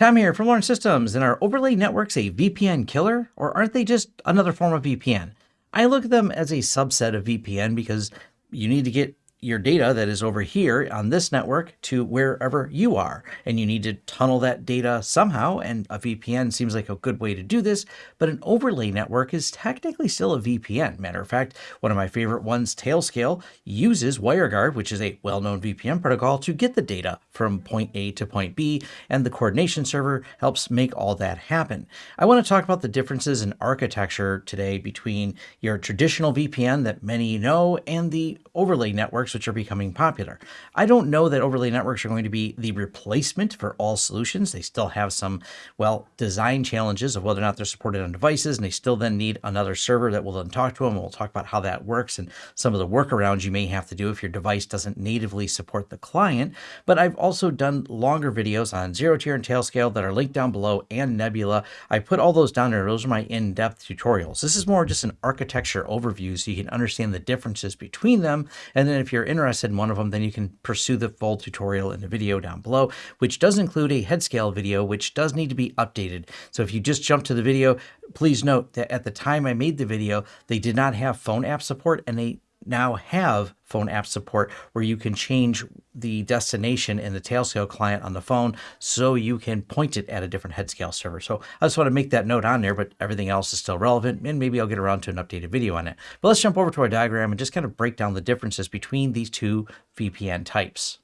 Tom here from Lawrence Systems, and are overlay networks a VPN killer, or aren't they just another form of VPN? I look at them as a subset of VPN because you need to get your data that is over here on this network to wherever you are. And you need to tunnel that data somehow. And a VPN seems like a good way to do this. But an overlay network is technically still a VPN. Matter of fact, one of my favorite ones, Tailscale, uses WireGuard, which is a well-known VPN protocol, to get the data from point A to point B. And the coordination server helps make all that happen. I want to talk about the differences in architecture today between your traditional VPN that many know and the overlay networks networks, which are becoming popular. I don't know that overlay networks are going to be the replacement for all solutions. They still have some, well, design challenges of whether or not they're supported on devices, and they still then need another server that will then talk to them. We'll talk about how that works and some of the workarounds you may have to do if your device doesn't natively support the client. But I've also done longer videos on ZeroTier and Tailscale that are linked down below and Nebula. I put all those down there. Those are my in-depth tutorials. This is more just an architecture overview so you can understand the differences between them. And then if you're you're interested in one of them, then you can pursue the full tutorial in the video down below, which does include a Headscale video, which does need to be updated. So if you just jump to the video, please note that at the time I made the video, they did not have phone app support and they now have phone app support where you can change the destination in the Tailscale client on the phone so you can point it at a different headscale server. So I just want to make that note on there, but everything else is still relevant and maybe I'll get around to an updated video on it. But let's jump over to our diagram and just kind of break down the differences between these two VPN types.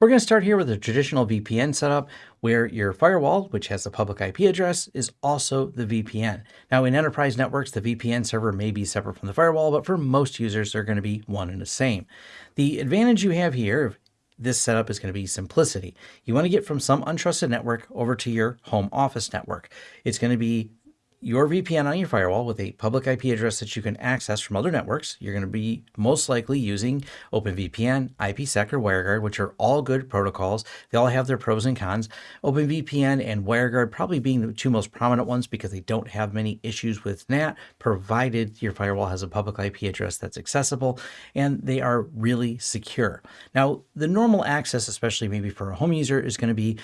We're going to start here with a traditional VPN setup where your firewall, which has the public IP address, is also the VPN. Now in enterprise networks, the VPN server may be separate from the firewall, but for most users, they're going to be one and the same. The advantage you have here of this setup is going to be simplicity. You want to get from some untrusted network over to your home office network. It's going to be your VPN on your firewall with a public IP address that you can access from other networks. You're going to be most likely using OpenVPN, IPsec, or WireGuard, which are all good protocols. They all have their pros and cons. OpenVPN and WireGuard probably being the two most prominent ones because they don't have many issues with NAT, provided your firewall has a public IP address that's accessible, and they are really secure. Now, the normal access, especially maybe for a home user, is going to be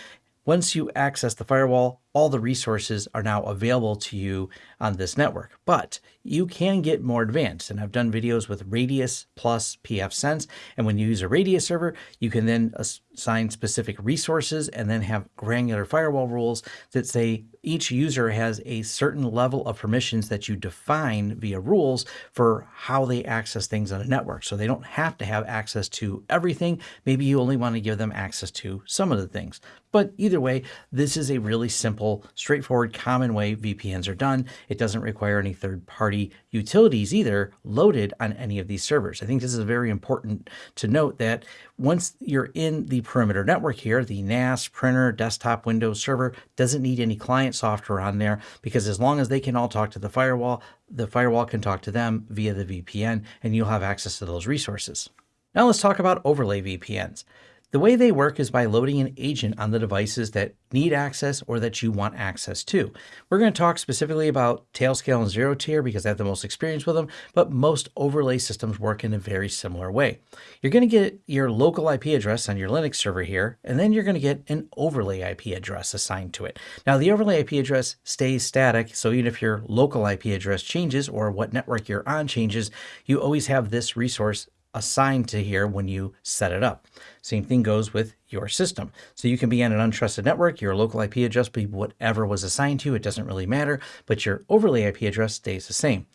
once you access the firewall, all the resources are now available to you on this network. But you can get more advanced, and I've done videos with Radius plus pfSense, and when you use a Radius server, you can then assign specific resources and then have granular firewall rules that say each user has a certain level of permissions that you define via rules for how they access things on a network. So they don't have to have access to everything. Maybe you only want to give them access to some of the things. But either way, this is a really simple simple, straightforward, common way VPNs are done. It doesn't require any third-party utilities either loaded on any of these servers. I think this is very important to note that once you're in the perimeter network here, the NAS, printer, desktop, Windows server doesn't need any client software on there because as long as they can all talk to the firewall, the firewall can talk to them via the VPN and you'll have access to those resources. Now let's talk about overlay VPNs. The way they work is by loading an agent on the devices that need access or that you want access to. We're going to talk specifically about Tailscale and ZeroTier because I have the most experience with them, but most overlay systems work in a very similar way. You're going to get your local IP address on your Linux server here, and then you're going to get an overlay IP address assigned to it. Now, the overlay IP address stays static, so even if your local IP address changes or what network you're on changes, you always have this resource assigned to here when you set it up. Same thing goes with your system. So you can be on an untrusted network, your local IP address be whatever was assigned to you, it doesn't really matter, but your overlay IP address stays the same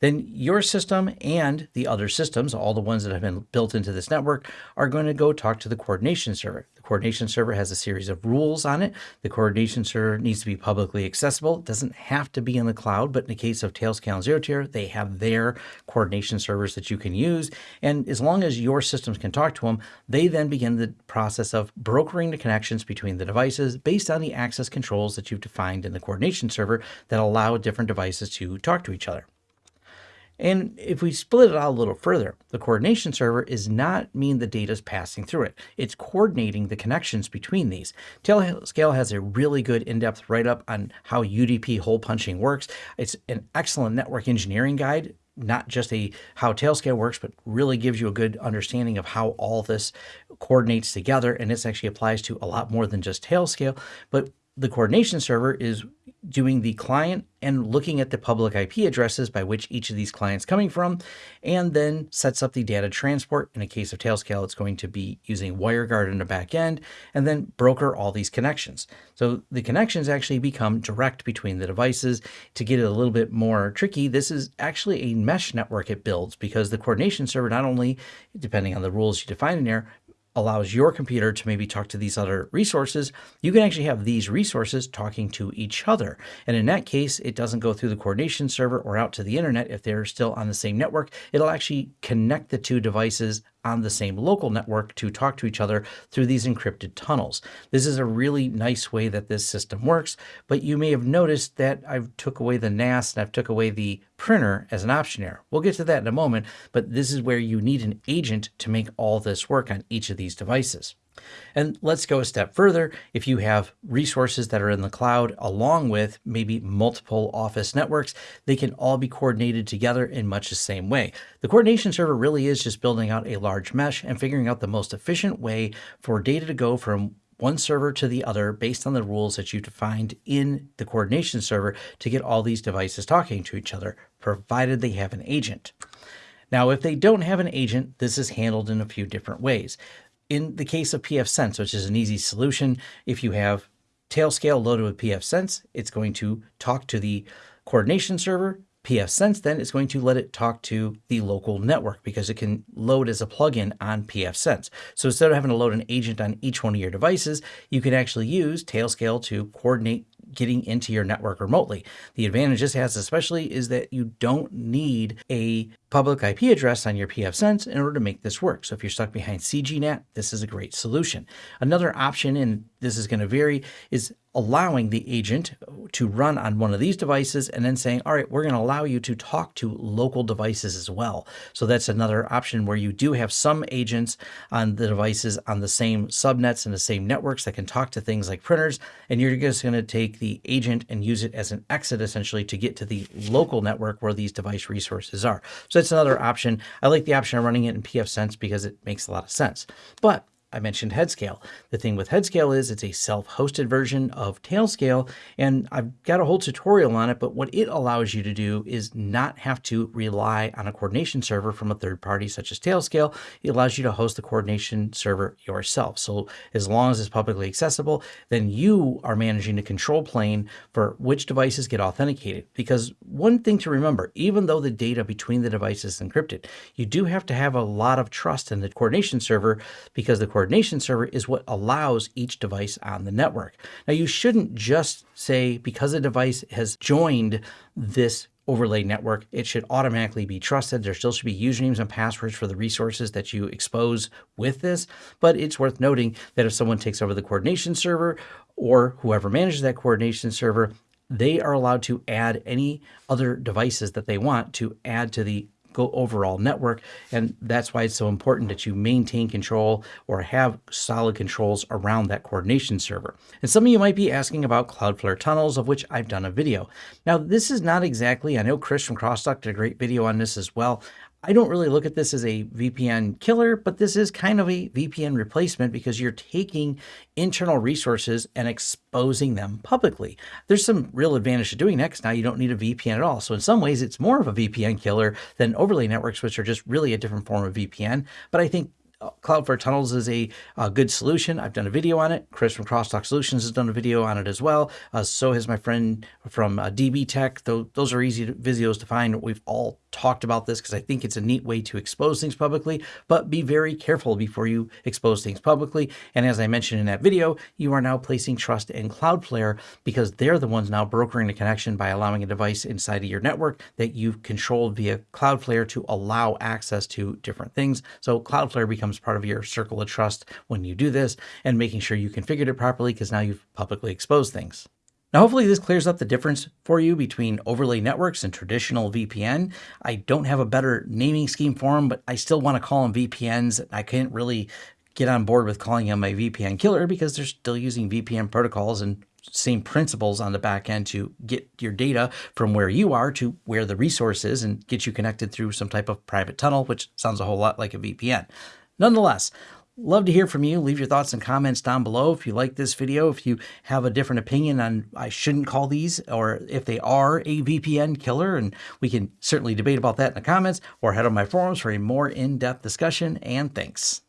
then your system and the other systems, all the ones that have been built into this network, are going to go talk to the coordination server. The coordination server has a series of rules on it. The coordination server needs to be publicly accessible. It doesn't have to be in the cloud, but in the case of Tailscale and ZeroTier, they have their coordination servers that you can use. And as long as your systems can talk to them, they then begin the process of brokering the connections between the devices based on the access controls that you've defined in the coordination server that allow different devices to talk to each other. And if we split it out a little further, the coordination server is not mean the data is passing through it. It's coordinating the connections between these. Tailscale has a really good in-depth write-up on how UDP hole punching works. It's an excellent network engineering guide not just a how Tailscale works, but really gives you a good understanding of how all this coordinates together. And this actually applies to a lot more than just Tailscale. But the coordination server is doing the client and looking at the public IP addresses by which each of these clients coming from, and then sets up the data transport. In a case of Tailscale, it's going to be using WireGuard in the back end, and then broker all these connections. So the connections actually become direct between the devices. To get it a little bit more tricky, this is actually a mesh network it builds because the coordination server not only, depending on the rules you define in there, allows your computer to maybe talk to these other resources, you can actually have these resources talking to each other. And in that case, it doesn't go through the coordination server or out to the internet if they're still on the same network. It'll actually connect the two devices on the same local network to talk to each other through these encrypted tunnels. This is a really nice way that this system works, but you may have noticed that I've took away the NAS and I've took away the printer as an option here. We'll get to that in a moment, but this is where you need an agent to make all this work on each of these devices. And let's go a step further. If you have resources that are in the cloud along with maybe multiple office networks, they can all be coordinated together in much the same way. The coordination server really is just building out a large mesh and figuring out the most efficient way for data to go from one server to the other based on the rules that you defined in the coordination server to get all these devices talking to each other, provided they have an agent. Now, if they don't have an agent, this is handled in a few different ways. In the case of pfSense, which is an easy solution, if you have Tailscale loaded with pfSense, it's going to talk to the coordination server. pfSense then is going to let it talk to the local network because it can load as a plugin on pfSense. So instead of having to load an agent on each one of your devices, you can actually use Tailscale to coordinate getting into your network remotely. The advantage this has especially is that you don't need a public IP address on your pfSense in order to make this work. So if you're stuck behind CGNAT, this is a great solution. Another option, and this is going to vary, is allowing the agent to run on one of these devices and then saying, all right, we're going to allow you to talk to local devices as well. So that's another option where you do have some agents on the devices on the same subnets and the same networks that can talk to things like printers. And you're just going to take the agent and use it as an exit essentially to get to the local network where these device resources are. So that's another option. I like the option of running it in pfSense because it makes a lot of sense. But I mentioned Headscale. The thing with Headscale is it's a self-hosted version of Tailscale, and I've got a whole tutorial on it, but what it allows you to do is not have to rely on a coordination server from a third party such as Tailscale. It allows you to host the coordination server yourself. So as long as it's publicly accessible, then you are managing the control plane for which devices get authenticated. Because one thing to remember, even though the data between the devices is encrypted, you do have to have a lot of trust in the coordination server because the coordination server is what allows each device on the network. Now, you shouldn't just say because a device has joined this overlay network, it should automatically be trusted. There still should be usernames and passwords for the resources that you expose with this. But it's worth noting that if someone takes over the coordination server or whoever manages that coordination server, they are allowed to add any other devices that they want to add to the go overall network. And that's why it's so important that you maintain control or have solid controls around that coordination server. And some of you might be asking about Cloudflare tunnels, of which I've done a video. Now, this is not exactly, I know Chris from Crosstalk did a great video on this as well. I don't really look at this as a VPN killer, but this is kind of a VPN replacement because you're taking internal resources and exposing them publicly. There's some real advantage to doing that because now you don't need a VPN at all. So in some ways, it's more of a VPN killer than overlay networks, which are just really a different form of VPN. But I think Cloudflare Tunnels is a, a, good solution. I've done a video on it. Chris from Crosstalk Solutions has done a video on it as well. Uh, so has my friend from uh, DB Tech. Th those are easy videos to find. We've all talked about this because I think it's a neat way to expose things publicly, but be very careful before you expose things publicly. And as I mentioned in that video, you are now placing trust in Cloudflare because they're the ones now brokering the connection by allowing a device inside of your network that you've controlled via Cloudflare to allow access to different things. So Cloudflare becomes part of your circle of trust when you do this and making sure you configured it properly because now you've publicly exposed things. Now, hopefully this clears up the difference for you between overlay networks and traditional VPN. I don't have a better naming scheme for them, but I still want to call them VPNs. I can't really get on board with calling them a VPN killer because they're still using VPN protocols and same principles on the back end to get your data from where you are to where the resource is and get you connected through some type of private tunnel, which sounds a whole lot like a VPN. Nonetheless, Love to hear from you. Leave your thoughts and comments down below. If you like this video, if you have a different opinion on I shouldn't call these, or if they are a VPN killer, and we can certainly debate about that in the comments, or head on my forums for a more in-depth discussion, and thanks.